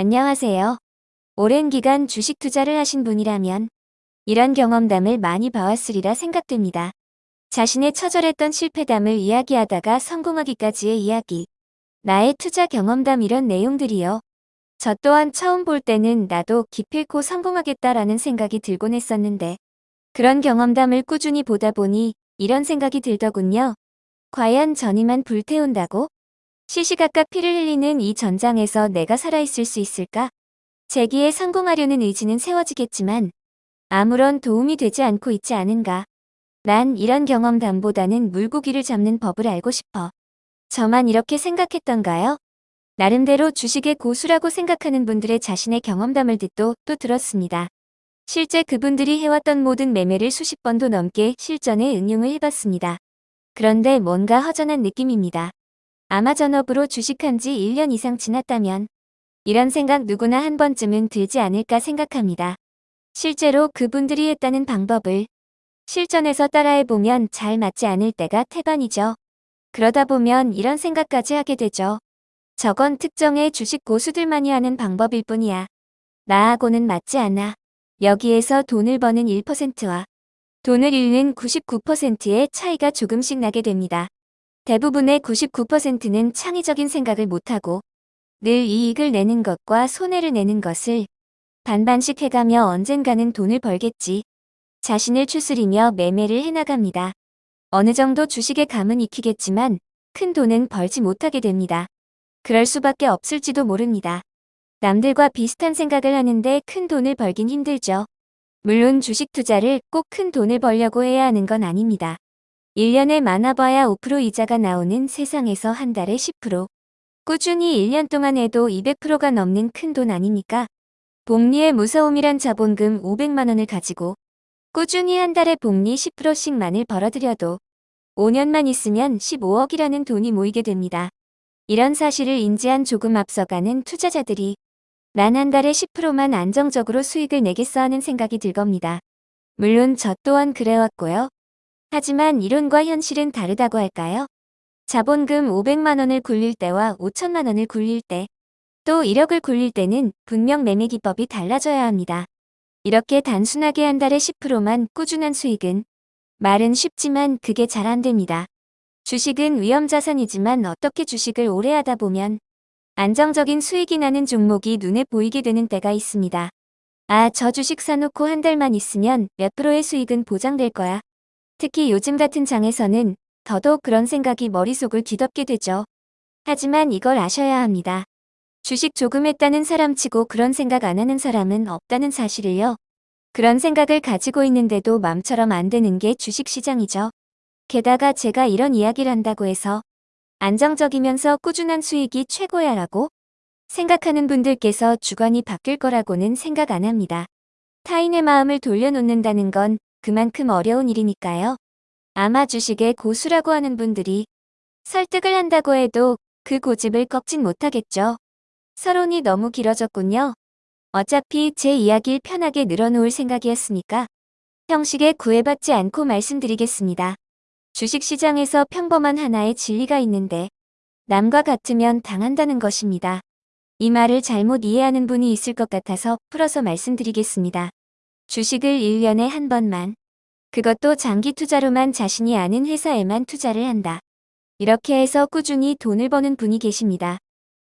안녕하세요. 오랜 기간 주식 투자를 하신 분이라면 이런 경험담을 많이 봐왔으리라 생각됩니다. 자신의 처절했던 실패담을 이야기하다가 성공하기까지의 이야기. 나의 투자 경험담 이런 내용들이요. 저 또한 처음 볼 때는 나도 기필코 성공하겠다라는 생각이 들곤 했었는데 그런 경험담을 꾸준히 보다 보니 이런 생각이 들더군요. 과연 전이만 불태운다고? 시시각각 피를 흘리는 이 전장에서 내가 살아있을 수 있을까? 재기에 성공하려는 의지는 세워지겠지만 아무런 도움이 되지 않고 있지 않은가. 난 이런 경험담보다는 물고기를 잡는 법을 알고 싶어. 저만 이렇게 생각했던가요? 나름대로 주식의 고수라고 생각하는 분들의 자신의 경험담을 듣도 또 들었습니다. 실제 그분들이 해왔던 모든 매매를 수십 번도 넘게 실전에 응용을 해봤습니다. 그런데 뭔가 허전한 느낌입니다. 아마 전업으로 주식한 지 1년 이상 지났다면 이런 생각 누구나 한 번쯤은 들지 않을까 생각합니다. 실제로 그분들이 했다는 방법을 실전에서 따라해보면 잘 맞지 않을 때가 태반이죠. 그러다 보면 이런 생각까지 하게 되죠. 저건 특정의 주식 고수들만이 하는 방법일 뿐이야. 나하고는 맞지 않아. 여기에서 돈을 버는 1%와 돈을 잃는 99%의 차이가 조금씩 나게 됩니다. 대부분의 99%는 창의적인 생각을 못하고 늘 이익을 내는 것과 손해를 내는 것을 반반씩 해가며 언젠가는 돈을 벌겠지. 자신을 추스리며 매매를 해나갑니다. 어느 정도 주식에 감은 익히겠지만 큰 돈은 벌지 못하게 됩니다. 그럴 수밖에 없을지도 모릅니다. 남들과 비슷한 생각을 하는데 큰 돈을 벌긴 힘들죠. 물론 주식 투자를 꼭 큰 돈을 벌려고 해야 하는 건 아닙니다. 1년에 많아봐야 5% 이자가 나오는 세상에서 한 달에 10%. 꾸준히 1년 동안 해도 200%가 넘는 큰 돈 아닙니까? 복리의 무서움이란 자본금 500만원을 가지고 꾸준히 한 달에 복리 10%씩만을 벌어들여도 5년만 있으면 15억이라는 돈이 모이게 됩니다. 이런 사실을 인지한 조금 앞서가는 투자자들이 난 한 달에 10%만 안정적으로 수익을 내겠어 하는 생각이 들 겁니다. 물론 저 또한 그래왔고요. 하지만 이론과 현실은 다르다고 할까요? 자본금 500만원을 굴릴 때와 5천만원을 굴릴 때, 또 1억을 굴릴 때는 분명 매매 기법이 달라져야 합니다. 이렇게 단순하게 한 달에 10%만 꾸준한 수익은 말은 쉽지만 그게 잘 안됩니다. 주식은 위험자산이지만 어떻게 주식을 오래 하다 보면 안정적인 수익이 나는 종목이 눈에 보이게 되는 때가 있습니다. 아, 저 주식 사놓고 한 달만 있으면 몇 프로의 수익은 보장될 거야. 특히 요즘 같은 장에서는 더더욱 그런 생각이 머릿속을 뒤덮게 되죠. 하지만 이걸 아셔야 합니다. 주식 조금 했다는 사람치고 그런 생각 안 하는 사람은 없다는 사실을요. 그런 생각을 가지고 있는데도 맘처럼 안 되는 게 주식시장이죠. 게다가 제가 이런 이야기를 한다고 해서 안정적이면서 꾸준한 수익이 최고야 라고 생각하는 분들께서 주관이 바뀔 거라고는 생각 안 합니다. 타인의 마음을 돌려놓는다는 건 그만큼 어려운 일이니까요. 아마 주식의 고수라고 하는 분들이 설득을 한다고 해도 그 고집을 꺾진 못하겠죠. 서론이 너무 길어졌군요. 어차피 제 이야기를 편하게 늘어놓을 생각이었으니까 형식에 구애받지 않고 말씀드리겠습니다. 주식시장에서 평범한 하나의 진리가 있는데 남과 같으면 당한다는 것입니다. 이 말을 잘못 이해하는 분이 있을 것 같아서 풀어서 말씀드리겠습니다. 주식을 1년에 한 번만 그것도 장기 투자로만 자신이 아는 회사에만 투자를 한다. 이렇게 해서 꾸준히 돈을 버는 분이 계십니다.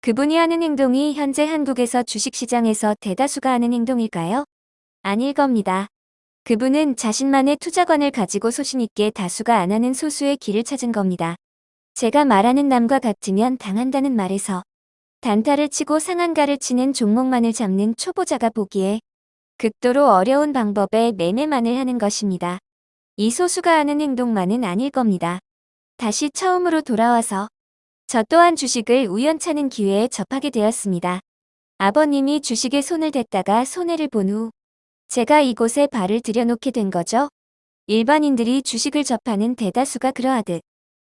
그분이 하는 행동이 현재 한국에서 주식시장에서 대다수가 하는 행동일까요? 아닐 겁니다. 그분은 자신만의 투자관을 가지고 소신있게 다수가 안 하는 소수의 길을 찾은 겁니다. 제가 말하는 남과 같으면 당한다는 말에서 단타를 치고 상한가를 치는 종목만을 잡는 초보자가 보기에 극도로 어려운 방법에 매매만을 하는 것입니다. 이 소수가 하는 행동만은 아닐 겁니다. 다시 처음으로 돌아와서 저 또한 주식을 우연찮은 기회에 접하게 되었습니다. 아버님이 주식에 손을 댔다가 손해를 본 후 제가 이곳에 발을 들여놓게 된 거죠. 일반인들이 주식을 접하는 대다수가 그러하듯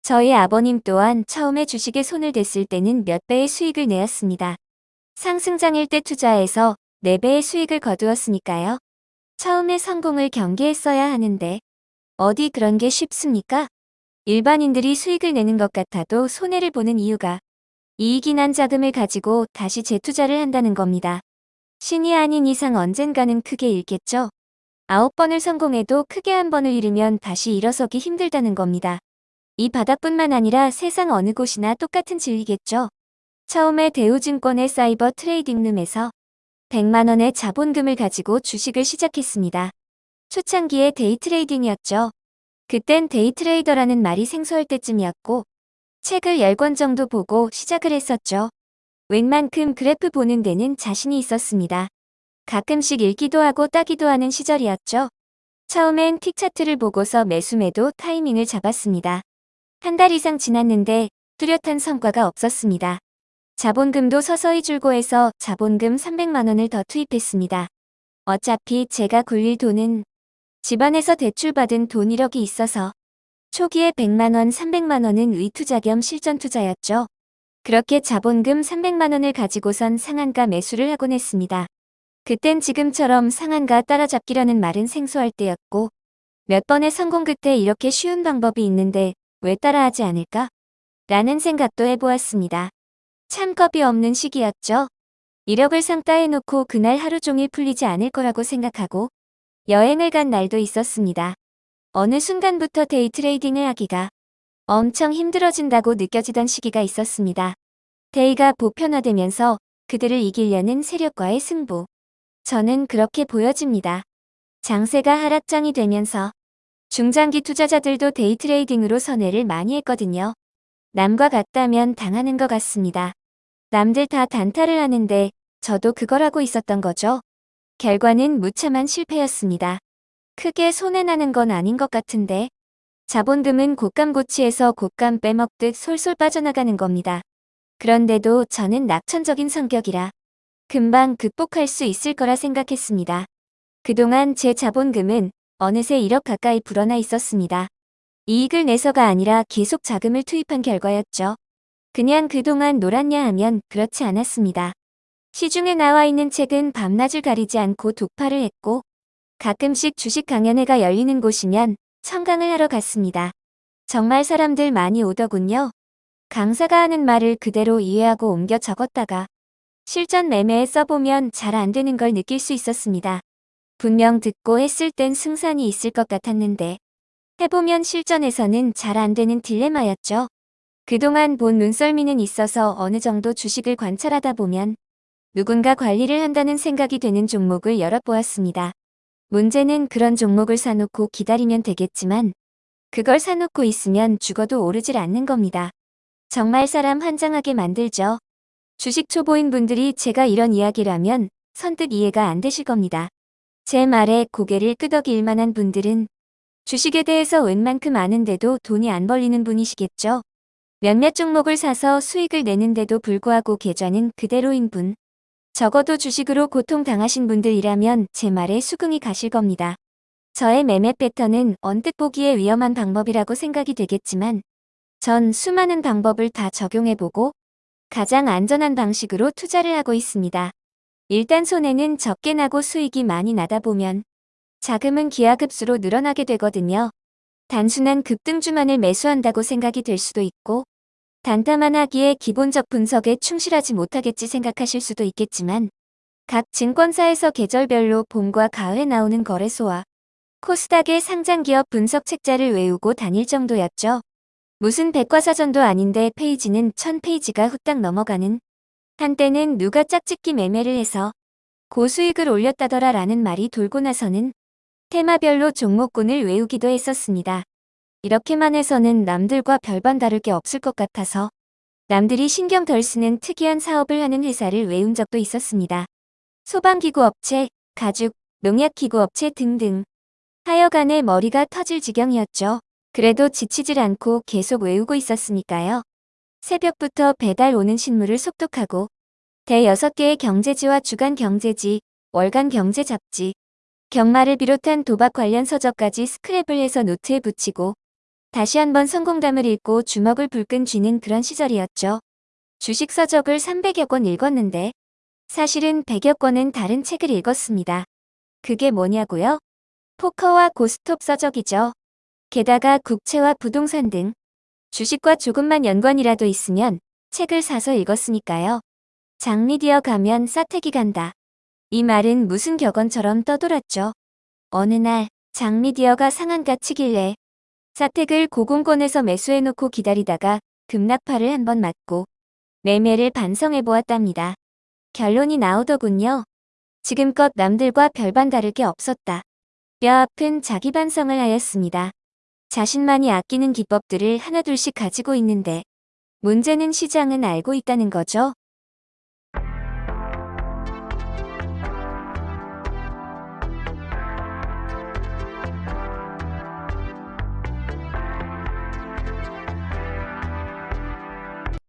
저희 아버님 또한 처음에 주식에 손을 댔을 때는 몇 배의 수익을 내었습니다. 상승장일 때 투자해서 4배의 수익을 거두었으니까요. 처음에 성공을 경계했어야 하는데 어디 그런 게 쉽습니까? 일반인들이 수익을 내는 것 같아도 손해를 보는 이유가 이익이 난 자금을 가지고 다시 재투자를 한다는 겁니다. 신이 아닌 이상 언젠가는 크게 잃겠죠? 아홉 번을 성공해도 크게 한 번을 잃으면 다시 일어서기 힘들다는 겁니다. 이 바닥뿐만 아니라 세상 어느 곳이나 똑같은 진리겠죠? 처음에 대우증권의 사이버 trading room에서 100만원의 자본금을 가지고 주식을 시작했습니다. 초창기에 day trading이었죠. 그땐 day trader라는 말이 생소할 때쯤이었고 책을 10권 정도 보고 시작을 했었죠. 웬만큼 그래프 보는 데는 자신이 있었습니다. 가끔씩 읽기도 하고 따기도 하는 시절이었죠. 처음엔 틱 차트를 보고서 매수매도 타이밍을 잡았습니다. 한 달 이상 지났는데 뚜렷한 성과가 없었습니다. 자본금도 서서히 줄고 해서 자본금 300만원을 더 투입했습니다. 어차피 제가 굴릴 돈은 집안에서 대출받은 돈 1억이 있어서 초기에 100만원, 300만원은 의투자 겸 실전투자였죠. 그렇게 자본금 300만원을 가지고선 상한가 매수를 하곤 했습니다. 그땐 지금처럼 상한가 따라잡기라는 말은 생소할 때였고 몇 번의 성공 끝에 이렇게 쉬운 방법이 있는데 왜 따라하지 않을까? 라는 생각도 해보았습니다. 참 겁이 없는 시기였죠. 1억을 상따 해놓고 그날 하루 종일 풀리지 않을 거라고 생각하고 여행을 간 날도 있었습니다. 어느 순간부터 day trading을 하기가 엄청 힘들어진다고 느껴지던 시기가 있었습니다. day가 보편화되면서 그들을 이기려는 세력과의 승부. 저는 그렇게 보여집니다. 장세가 하락장이 되면서 중장기 투자자들도 day trading으로 선회를 많이 했거든요. 남과 같다면 당하는 것 같습니다. 남들 다 단타를 하는데 저도 그걸 하고 있었던 거죠. 결과는 무참한 실패였습니다. 크게 손해나는 건 아닌 것 같은데 자본금은 곶감고치에서 곶감 빼먹듯 솔솔 빠져나가는 겁니다. 그런데도 저는 낙천적인 성격이라 금방 극복할 수 있을 거라 생각했습니다. 그동안 제 자본금은 어느새 1억 가까이 불어나 있었습니다. 이익을 내서가 아니라 계속 자금을 투입한 결과였죠. 그냥 그동안 놀았냐 하면 그렇지 않았습니다. 시중에 나와 있는 책은 밤낮을 가리지 않고 독파를 했고 가끔씩 주식 강연회가 열리는 곳이면 청강을 하러 갔습니다. 정말 사람들 많이 오더군요. 강사가 하는 말을 그대로 이해하고 옮겨 적었다가 실전 매매에 써보면 잘 안 되는 걸 느낄 수 있었습니다. 분명 듣고 했을 땐 승산이 있을 것 같았는데 해보면 실전에서는 잘 안되는 딜레마였죠. 그동안 본 눈썰미는 있어서 어느 정도 주식을 관찰하다 보면 누군가 관리를 한다는 생각이 되는 종목을 열어보았습니다. 문제는 그런 종목을 사놓고 기다리면 되겠지만 그걸 사놓고 있으면 죽어도 오르질 않는 겁니다. 정말 사람 환장하게 만들죠. 주식 초보인 분들이 제가 이런 이야기라면 선뜻 이해가 안 되실 겁니다. 제 말에 고개를 끄덕일 만한 분들은 주식에 대해서 웬만큼 아는데도 돈이 안 벌리는 분이시겠죠. 몇몇 종목을 사서 수익을 내는데도 불구하고 계좌는 그대로인 분. 적어도 주식으로 고통당하신 분들이라면 제 말에 수긍이 가실 겁니다. 저의 매매 패턴은 언뜻 보기에 위험한 방법이라고 생각이 되겠지만 전 수많은 방법을 다 적용해보고 가장 안전한 방식으로 투자를 하고 있습니다. 일단 손해는 적게 나고 수익이 많이 나다 보면 자금은 기하급수로 늘어나게 되거든요. 단순한 급등주만을 매수한다고 생각이 될 수도 있고 단타만 하기에 기본적 분석에 충실하지 못하겠지 생각하실 수도 있겠지만 각 증권사에서 계절별로 봄과 가을에 나오는 거래소와 코스닥의 상장기업 분석 책자를 외우고 다닐 정도였죠. 무슨 백과사전도 아닌데 페이지는 천 페이지가 후딱 넘어가는 한때는 누가 짝짓기 매매를 해서 고수익을 올렸다더라 라는 말이 돌고 나서는 테마별로 종목군을 외우기도 했었습니다. 이렇게만 해서는 남들과 별반 다를 게 없을 것 같아서 남들이 신경 덜 쓰는 특이한 사업을 하는 회사를 외운 적도 있었습니다. 소방기구 업체, 가죽, 농약기구 업체 등등. 하여간에 머리가 터질 지경이었죠. 그래도 지치질 않고 계속 외우고 있었으니까요. 새벽부터 배달 오는 신문을 속독하고 대 6개의 경제지와 주간 경제지, 월간 경제 잡지, 경마를 비롯한 도박 관련 서적까지 스크랩을 해서 노트에 붙이고 다시 한번 성공담을 읽고 주먹을 불끈 쥐는 그런 시절이었죠. 주식 서적을 300여 권 읽었는데 사실은 100여 권은 다른 책을 읽었습니다. 그게 뭐냐고요? 포커와 고스톱 서적이죠. 게다가 국채와 부동산 등 주식과 조금만 연관이라도 있으면 책을 사서 읽었으니까요. 장미디어 가면 싸택이 간다. 이 말은 무슨 격언처럼 떠돌았죠. 어느 날 장미디어가 상한가 치길래 싸택을 고공권에서 매수해놓고 기다리다가 급락파를 한번 맞고 매매를 반성해 보았답니다. 결론이 나오더군요. 지금껏 남들과 별반 다를 게 없었다. 뼈아픈 자기 반성을 하였습니다. 자신만이 아끼는 기법들을 하나둘씩 가지고 있는데 문제는 시장은 알고 있다는 거죠.